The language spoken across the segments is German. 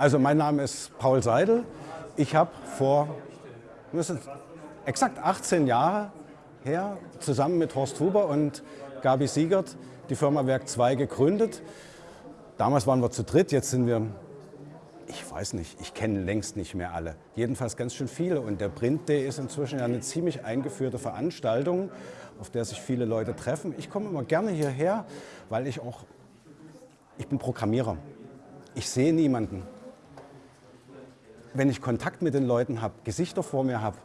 Also mein Name ist Paul Seidel. Ich habe vor exakt 18 Jahre her zusammen mit Horst Huber und Gabi Siegert die Firma Werk 2 gegründet. Damals waren wir zu dritt, jetzt sind wir, ich weiß nicht, ich kenne längst nicht mehr alle. Jedenfalls ganz schön viele und der Print Day ist inzwischen ja eine ziemlich eingeführte Veranstaltung, auf der sich viele Leute treffen. Ich komme immer gerne hierher, weil ich auch, ich bin Programmierer. Ich sehe niemanden wenn ich Kontakt mit den Leuten habe, Gesichter vor mir habe,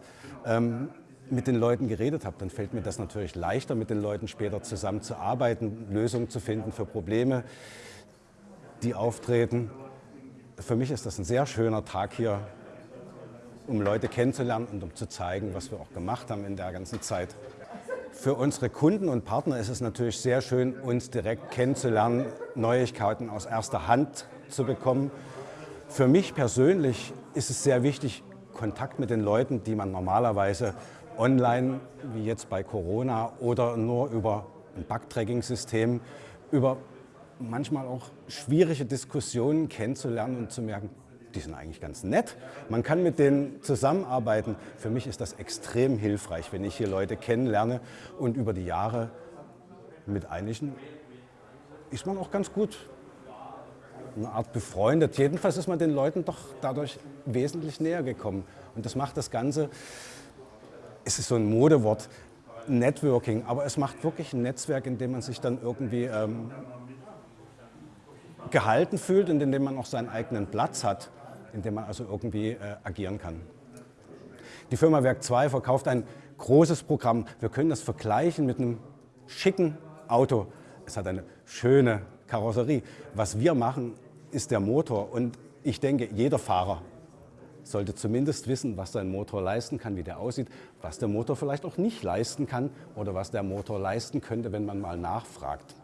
ähm, mit den Leuten geredet habe, dann fällt mir das natürlich leichter, mit den Leuten später zusammenzuarbeiten, Lösungen zu finden für Probleme, die auftreten. Für mich ist das ein sehr schöner Tag hier, um Leute kennenzulernen und um zu zeigen, was wir auch gemacht haben in der ganzen Zeit. Für unsere Kunden und Partner ist es natürlich sehr schön, uns direkt kennenzulernen, Neuigkeiten aus erster Hand zu bekommen. Für mich persönlich ist es sehr wichtig, Kontakt mit den Leuten, die man normalerweise online, wie jetzt bei Corona, oder nur über ein Bugtracking-System, über manchmal auch schwierige Diskussionen kennenzulernen und zu merken, die sind eigentlich ganz nett. Man kann mit denen zusammenarbeiten. Für mich ist das extrem hilfreich, wenn ich hier Leute kennenlerne und über die Jahre mit einigen ist man auch ganz gut eine Art befreundet. Jedenfalls ist man den Leuten doch dadurch wesentlich näher gekommen. Und das macht das Ganze, es ist so ein Modewort, Networking, aber es macht wirklich ein Netzwerk, in dem man sich dann irgendwie ähm, gehalten fühlt und in dem man auch seinen eigenen Platz hat, in dem man also irgendwie äh, agieren kann. Die Firma Werk 2 verkauft ein großes Programm. Wir können das vergleichen mit einem schicken Auto. Es hat eine schöne Karosserie. Was wir machen, ist der Motor. Und ich denke, jeder Fahrer sollte zumindest wissen, was sein Motor leisten kann, wie der aussieht, was der Motor vielleicht auch nicht leisten kann oder was der Motor leisten könnte, wenn man mal nachfragt.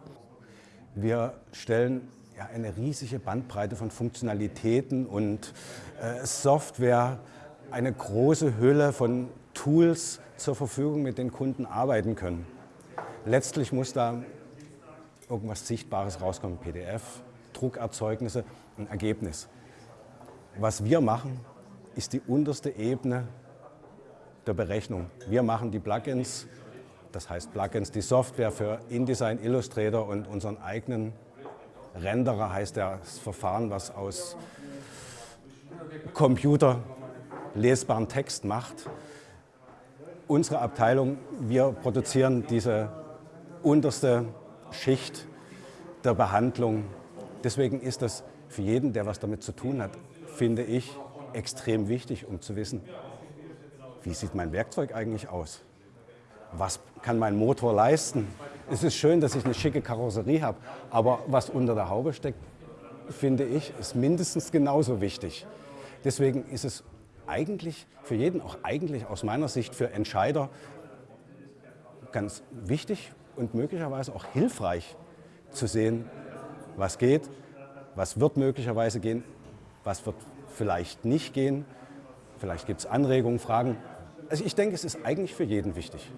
Wir stellen ja, eine riesige Bandbreite von Funktionalitäten und äh, Software, eine große Hülle von Tools zur Verfügung, mit denen Kunden arbeiten können. Letztlich muss da irgendwas Sichtbares rauskommen, PDF, Druckerzeugnisse, ein Ergebnis. Was wir machen, ist die unterste Ebene der Berechnung. Wir machen die Plugins, das heißt Plugins, die Software für InDesign, Illustrator und unseren eigenen Renderer heißt das Verfahren, was aus Computer lesbaren Text macht. Unsere Abteilung, wir produzieren diese unterste Schicht der Behandlung Deswegen ist das für jeden, der was damit zu tun hat, finde ich, extrem wichtig, um zu wissen, wie sieht mein Werkzeug eigentlich aus? Was kann mein Motor leisten? Es ist schön, dass ich eine schicke Karosserie habe, aber was unter der Haube steckt, finde ich, ist mindestens genauso wichtig. Deswegen ist es eigentlich für jeden, auch eigentlich aus meiner Sicht für Entscheider, ganz wichtig und möglicherweise auch hilfreich zu sehen, was geht, was wird möglicherweise gehen, was wird vielleicht nicht gehen. Vielleicht gibt es Anregungen, Fragen. Also ich denke, es ist eigentlich für jeden wichtig.